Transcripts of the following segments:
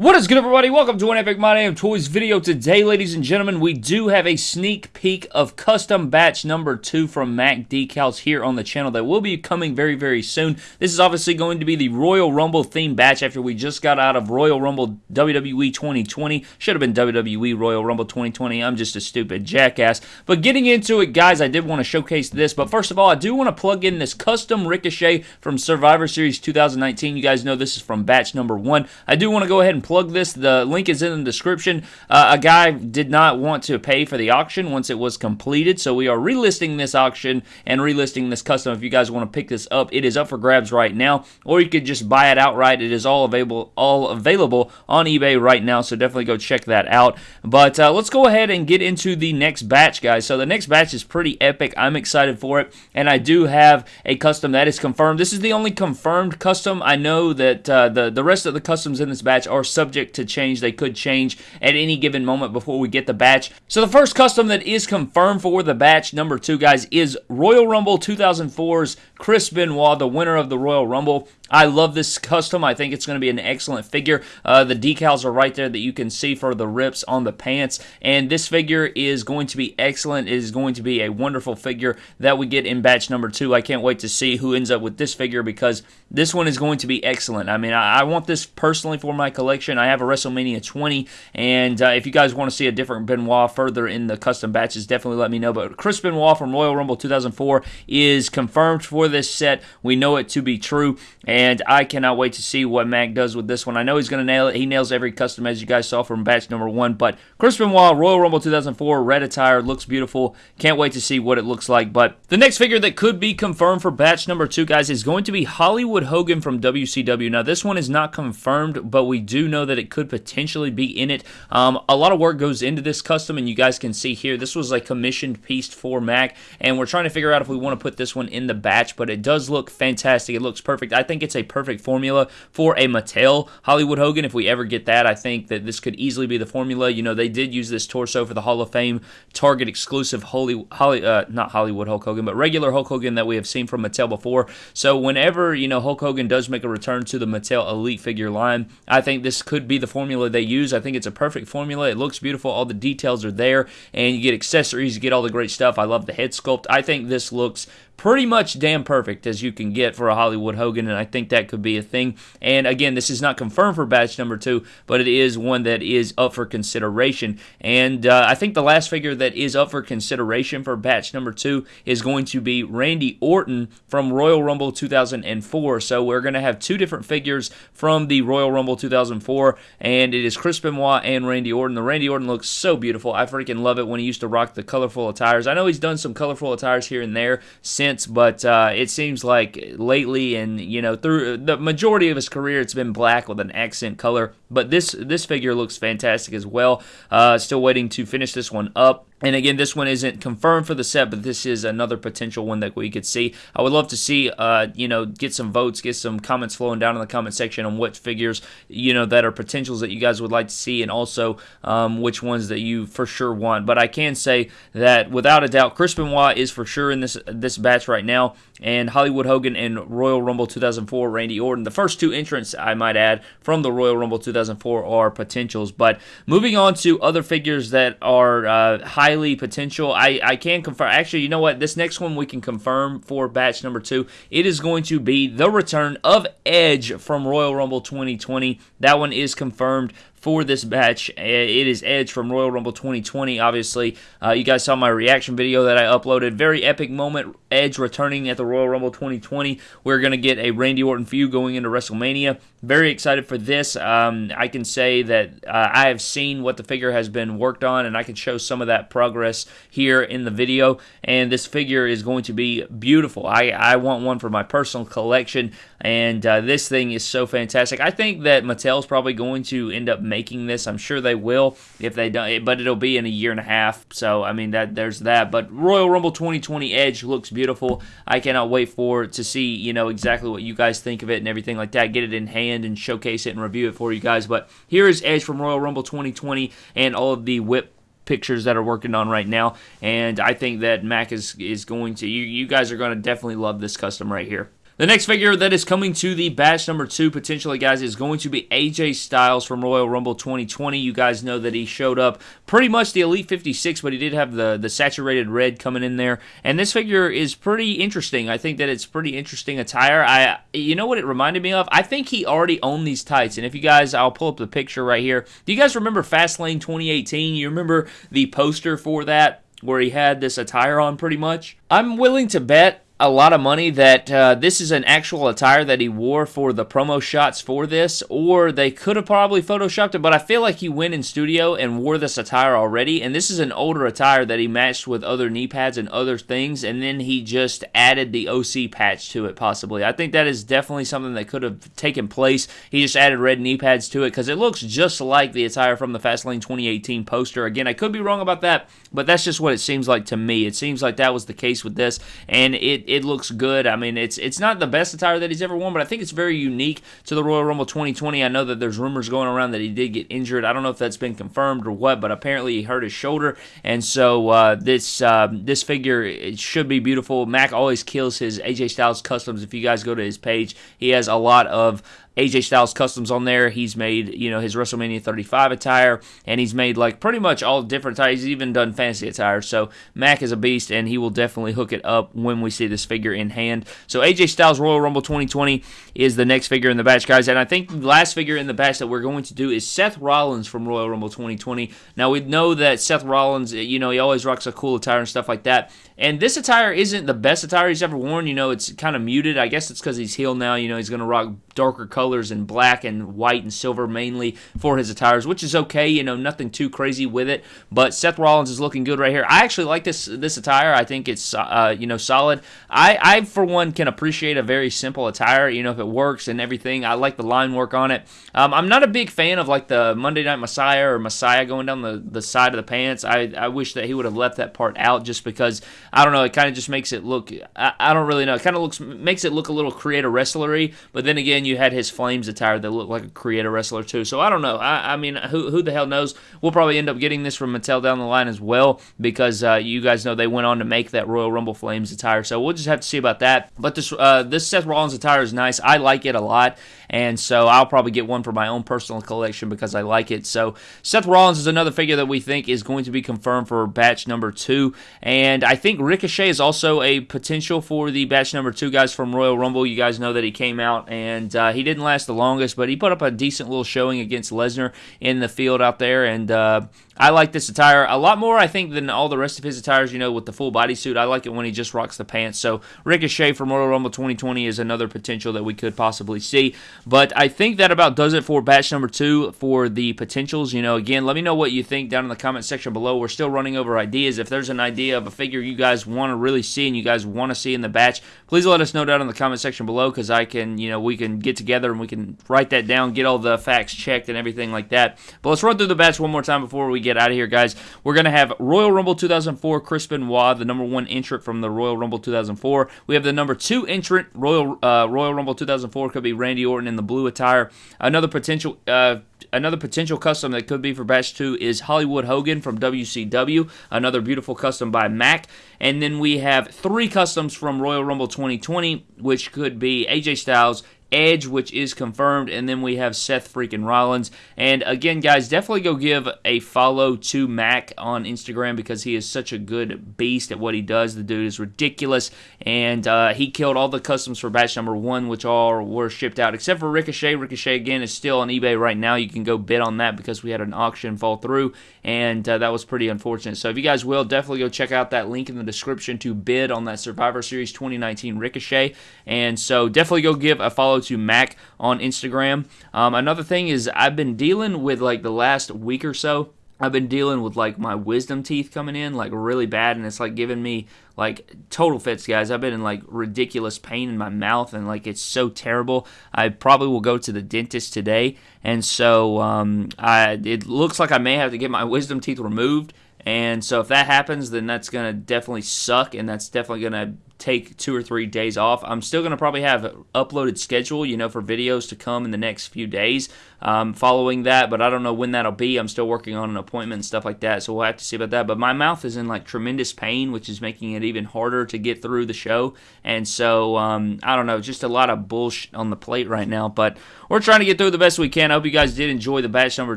What is good everybody? Welcome to an Epic My Damn Toys video. Today, ladies and gentlemen, we do have a sneak peek of custom batch number 2 from Mac Decals here on the channel that will be coming very, very soon. This is obviously going to be the Royal Rumble theme batch after we just got out of Royal Rumble WWE 2020. Should have been WWE Royal Rumble 2020. I'm just a stupid jackass. But getting into it, guys, I did want to showcase this. But first of all, I do want to plug in this custom Ricochet from Survivor Series 2019. You guys know this is from batch number 1. I do want to go ahead and plug this. The link is in the description. Uh, a guy did not want to pay for the auction once it was completed, so we are relisting this auction and relisting this custom. If you guys want to pick this up, it is up for grabs right now, or you could just buy it outright. It is all available, all available on eBay right now, so definitely go check that out. But uh, let's go ahead and get into the next batch, guys. So the next batch is pretty epic. I'm excited for it, and I do have a custom that is confirmed. This is the only confirmed custom. I know that uh, the the rest of the customs in this batch are subject to change. They could change at any given moment before we get the batch. So the first custom that is confirmed for the batch number two, guys, is Royal Rumble 2004's Chris Benoit, the winner of the Royal Rumble. I love this custom. I think it's going to be an excellent figure. Uh, the decals are right there that you can see for the rips on the pants. And this figure is going to be excellent. It is going to be a wonderful figure that we get in batch number two. I can't wait to see who ends up with this figure because this one is going to be excellent. I mean, I, I want this personally for my collection. I have a WrestleMania 20, and uh, if you guys want to see a different Benoit further in the custom batches, definitely let me know. But Chris Benoit from Royal Rumble 2004 is confirmed for this set. We know it to be true, and I cannot wait to see what Mac does with this one. I know he's going to nail it. He nails every custom as you guys saw from batch number one, but Chris Benoit, Royal Rumble 2004, red attire, looks beautiful. Can't wait to see what it looks like. But the next figure that could be confirmed for batch number two, guys, is going to be Hollywood Hogan from WCW. Now, this one is not confirmed, but we do know that it could potentially be in it. Um, a lot of work goes into this custom, and you guys can see here, this was a commissioned piece for Mac, and we're trying to figure out if we want to put this one in the batch, but it does look fantastic. It looks perfect. I think it's a perfect formula for a Mattel Hollywood Hogan. If we ever get that, I think that this could easily be the formula. You know, they did use this torso for the Hall of Fame Target exclusive Holy, Holly, uh, not Hollywood Hulk Hogan, but regular Hulk Hogan that we have seen from Mattel before. So whenever, you know, Hulk Hogan does make a return to the Mattel Elite figure line, I think this could be the formula they use. I think it's a perfect formula. It looks beautiful. All the details are there, and you get accessories, you get all the great stuff. I love the head sculpt. I think this looks pretty much damn perfect as you can get for a Hollywood Hogan, and I think that could be a thing. And again, this is not confirmed for batch number two, but it is one that is up for consideration. And uh, I think the last figure that is up for consideration for batch number two is going to be Randy Orton from Royal Rumble 2004. So we're going to have two different figures from the Royal Rumble 2004, and it is Chris Benoit and Randy Orton. The Randy Orton looks so beautiful. I freaking love it when he used to rock the colorful attires. I know he's done some colorful attires here and there since sense, but uh, it seems like lately, and you know, through the majority of his career, it's been black with an accent color. But this this figure looks fantastic as well. Uh, still waiting to finish this one up. And again, this one isn't confirmed for the set, but this is another potential one that we could see. I would love to see, uh, you know, get some votes, get some comments flowing down in the comment section on what figures, you know, that are potentials that you guys would like to see, and also um, which ones that you for sure want. But I can say that without a doubt, Chris Benoit is for sure in this this batch right now, and Hollywood Hogan and Royal Rumble 2004 Randy Orton. The first two entrants, I might add, from the Royal Rumble 2004 are potentials. But moving on to other figures that are uh, highly potential. I, I can confirm. Actually, you know what? This next one we can confirm for batch number two. It is going to be the return of Edge from Royal Rumble 2020. That one is confirmed for this batch. It is Edge from Royal Rumble 2020. Obviously, uh, you guys saw my reaction video that I uploaded. Very epic moment. Edge returning at the Royal Rumble 2020. We're going to get a Randy Orton feud going into WrestleMania. Very excited for this. Um, I can say that uh, I have seen what the figure has been worked on, and I can show some of that progress here in the video. And this figure is going to be beautiful. I, I want one for my personal collection, and uh, this thing is so fantastic. I think that Mattel's probably going to end up making this. I'm sure they will if they don't, but it'll be in a year and a half. So I mean that there's that. But Royal Rumble 2020 Edge looks beautiful. I cannot wait for to see you know exactly what you guys think of it and everything like that. Get it in hand and showcase it and review it for you guys. But here is Edge from Royal Rumble 2020 and all of the whip pictures that are working on right now. And I think that Mac is is going to you you guys are going to definitely love this custom right here. The next figure that is coming to the batch number two, potentially, guys, is going to be AJ Styles from Royal Rumble 2020. You guys know that he showed up pretty much the Elite 56, but he did have the, the saturated red coming in there. And this figure is pretty interesting. I think that it's pretty interesting attire. I, You know what it reminded me of? I think he already owned these tights. And if you guys, I'll pull up the picture right here. Do you guys remember Fastlane 2018? You remember the poster for that? Where he had this attire on pretty much. I'm willing to bet a lot of money that uh, this is an actual attire that he wore for the promo shots for this, or they could have probably photoshopped it, but I feel like he went in studio and wore this attire already, and this is an older attire that he matched with other knee pads and other things, and then he just added the OC patch to it, possibly. I think that is definitely something that could have taken place. He just added red knee pads to it, because it looks just like the attire from the Fastlane 2018 poster. Again, I could be wrong about that, but that's just what it seems like to me. It seems like that was the case with this, and it it looks good. I mean, it's it's not the best attire that he's ever worn, but I think it's very unique to the Royal Rumble 2020. I know that there's rumors going around that he did get injured. I don't know if that's been confirmed or what, but apparently he hurt his shoulder, and so uh, this uh, this figure it should be beautiful. Mac always kills his AJ Styles customs. If you guys go to his page, he has a lot of AJ Styles customs on there. He's made, you know, his WrestleMania 35 attire, and he's made like pretty much all different attire. He's even done fancy attire. So Mac is a beast, and he will definitely hook it up when we see this figure in hand. So AJ Styles Royal Rumble 2020 is the next figure in the batch, guys. And I think the last figure in the batch that we're going to do is Seth Rollins from Royal Rumble 2020. Now we know that Seth Rollins, you know, he always rocks a cool attire and stuff like that. And this attire isn't the best attire he's ever worn. You know, it's kind of muted. I guess it's because he's heel now. You know, he's going to rock darker colors and black and white and silver mainly for his attires, which is okay. You know, nothing too crazy with it. But Seth Rollins is looking good right here. I actually like this this attire. I think it's uh, you know solid. I I for one can appreciate a very simple attire. You know, if it works and everything. I like the line work on it. Um, I'm not a big fan of like the Monday Night Messiah or Messiah going down the the side of the pants. I I wish that he would have left that part out just because I don't know. It kind of just makes it look. I, I don't really know. It kind of looks makes it look a little creator wrestlery. But then again, you had his Flames attire that looked like a creator wrestler too. So I don't know. I, I mean, who who the hell knows? We'll probably end up getting this from Mattel down the line as well because uh, you guys know they went on to make that Royal Rumble Flames attire. So we'll just have to see about that. But this uh, this Seth Rollins attire is nice. I like it a lot, and so I'll probably get one for my own personal collection because I like it. So Seth Rollins is another figure that we think is going to be confirmed for batch number two, and I think Ricochet is also a potential for the batch number two guys from Royal Rumble. You guys know that he came out and uh, he didn't last the longest, but he put up a decent little showing against Lesnar in the field out there, and uh, I like this attire a lot more, I think, than all the rest of his attires, you know, with the full bodysuit. I like it when he just rocks the pants. So Ricochet from Royal Rumble 2020 is another potential that we could possibly see. But I think that about does it for batch number two for the potentials. You know, again, let me know what you think down in the comment section below. We're still running over ideas. If there's an idea of a figure you guys want to really see and you guys want to see in the batch, please let us know down in the comment section below because I can, you know, we can get together and we can write that down, get all the facts checked and everything like that. But let's run through the batch one more time before we get out of here, guys. We're going to have Royal Rumble 2004, Chris Benoit, the number one entrant from the Royal Rumble 2004. We have the number two entrant, Royal uh, Royal Rumble 2004, could be Randy Orton in the blue attire. Another potential. Uh, another potential custom that could be for batch 2 is Hollywood Hogan from WCW, another beautiful custom by Mac. And then we have three customs from Royal Rumble 2020, which could be AJ Styles, Edge, which is confirmed, and then we have Seth freaking Rollins. And again, guys, definitely go give a follow to Mac on Instagram because he is such a good beast at what he does. The dude is ridiculous, and uh, he killed all the customs for batch number one, which all were shipped out except for Ricochet. Ricochet again is still on eBay right now. You can go bid on that because we had an auction fall through, and uh, that was pretty unfortunate. So if you guys will, definitely go check out that link in the description to bid on that Survivor Series 2019 Ricochet. And so definitely go give a follow to Mac on Instagram. Um, another thing is I've been dealing with like the last week or so. I've been dealing with like my wisdom teeth coming in like really bad, and it's like giving me like total fits, guys. I've been in like ridiculous pain in my mouth, and like it's so terrible. I probably will go to the dentist today, and so um, I it looks like I may have to get my wisdom teeth removed. And so if that happens, then that's gonna definitely suck, and that's definitely gonna take two or three days off. I'm still going to probably have uploaded schedule, you know, for videos to come in the next few days. um, following that, but I don't know when that'll be. I'm still working on an appointment and stuff like that, so we'll have to see about that. But my mouth is in like tremendous pain, which is making it even harder to get through the show. And so um, I don't know, just a lot of bullshit on the plate right now. But we're trying to get through the best we can. I hope you guys did enjoy the batch number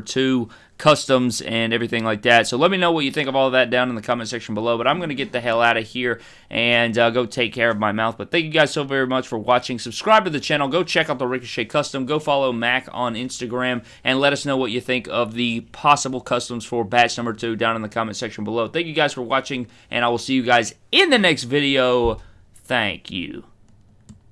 two customs and everything like that. So let me know what you think of all of that down in the comment section below. But I'm going to get the hell out of here and uh, go take care of my mouth. But thank you guys so very much for watching. Subscribe to the channel. Go check out the Ricochet Custom. Go follow Mac on Instagram and let us know what you think of the possible customs for batch number two down in the comment section below. Thank you guys for watching, and I will see you guys in the next video. Thank you.